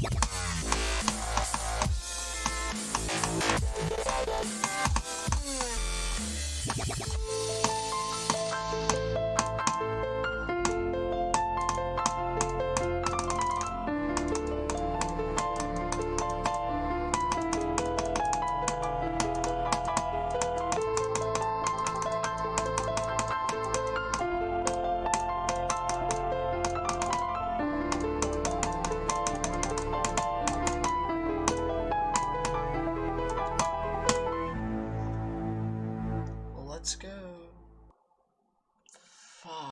Yeah. Let's go.